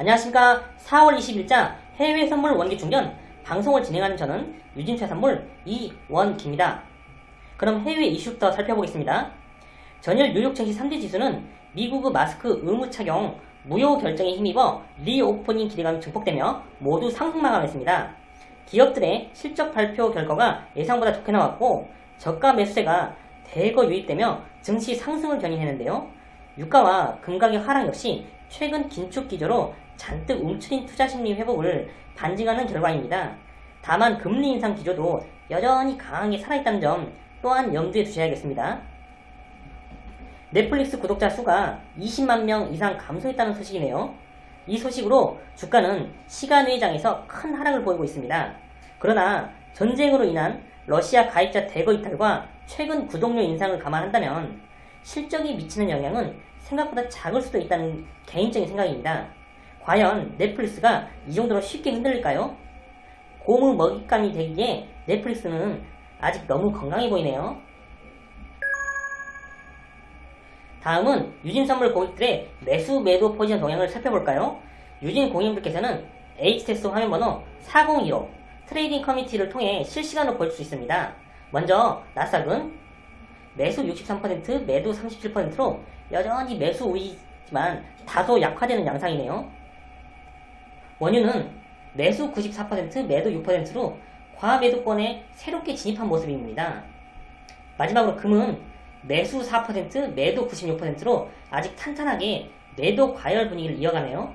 안녕하십니까 4월 20일자 해외 선물 원기 충전 방송을 진행하는 저는 유진투자선물 이원기입니다. 그럼 해외 이슈부터 살펴보겠습니다. 전일 뉴욕 증시 3대 지수는 미국의 마스크 의무 착용 무효 결정에 힘입어 reopening 기대감이 증폭되며 모두 상승 마감했습니다. 기업들의 실적 발표 결과가 예상보다 좋게 나왔고 저가 매수세가 대거 유입되며 증시 상승을 견인했는데요. 유가와 금가격 하락 역시 최근 긴축 기조로 잔뜩 움츠린 투자 심리 회복을 반증하는 결과입니다. 다만 금리 인상 기조도 여전히 강하게 살아있다는 점 또한 염두에 두셔야겠습니다. 넷플릭스 구독자 수가 20만 명 이상 감소했다는 소식이네요. 이 소식으로 주가는 시간외장에서 큰 하락을 보이고 있습니다. 그러나 전쟁으로 인한 러시아 가입자 대거 이탈과 최근 구독료 인상을 감안한다면 실적이 미치는 영향은 생각보다 작을 수도 있다는 개인적인 생각입니다. 과연 넷플릭스가 이 정도로 쉽게 흔들릴까요? 공매도 먹잇감이 되기에 넷플릭스는 아직 너무 건강해 보이네요. 다음은 유진 선물 고객들의 매수 매도 포지션 동향을 살펴볼까요? 유진 고객님들께서는 HTS 화면 번호 4015 trading 커뮤니티를 통해 실시간으로 볼 수 있습니다. 먼저 나스닥은 매수 63% 매도 37%로 여전히 매수 우위지만 다소 약화되는 양상이네요. 원유는 매수 94% 매도 6%로 과매도권에 새롭게 진입한 모습입니다. 마지막으로 금은 매수 4% 매도 96%로 아직 탄탄하게 매도 과열 분위기를 이어가네요.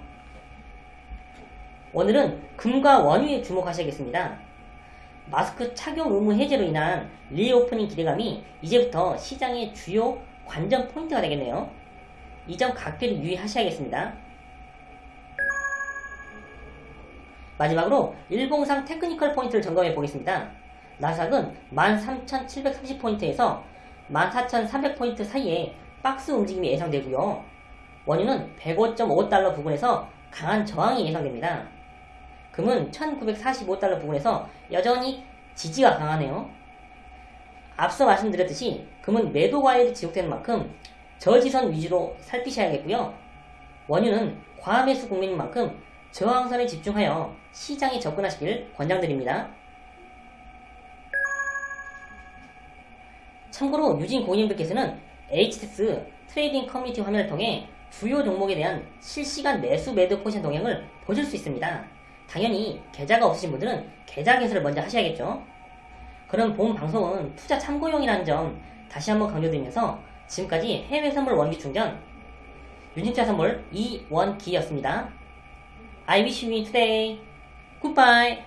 오늘은 금과 원유에 주목하셔야겠습니다. 마스크 착용 의무 해제로 인한 reopening 기대감이 이제부터 시장의 주요 관전 포인트가 되겠네요. 이점 각별히 유의하셔야겠습니다. 마지막으로 일봉상 technical 포인트를 점검해 보겠습니다. 나스닥은 13,730포인트에서 14,300포인트 사이에 박스 움직임이 예상되고요. 원유는 105.5달러 부근에서 강한 저항이 예상됩니다. 금은 1945달러 부근에서 여전히 지지가 강하네요. 앞서 말씀드렸듯이 금은 매도 과열이 지속되는 만큼 저지선 위주로 살피셔야겠고요. 원유는 과매수 국면인 만큼 저항선에 집중하여 시장에 접근하시길 권장드립니다. 참고로 유진 고객님들께서는 HTS trading 커뮤니티 화면을 통해 주요 종목에 대한 실시간 매수 매도 포지션 동향을 보실 수 있습니다. 당연히 계좌가 없으신 분들은 계좌 개설을 먼저 하셔야겠죠. 그럼 본 방송은 투자 참고용이라는 점 다시 한번 강조드리면서 지금까지 해외 선물 원기 충전 유진차 선물 이원기였습니다. I wish you today. Goodbye.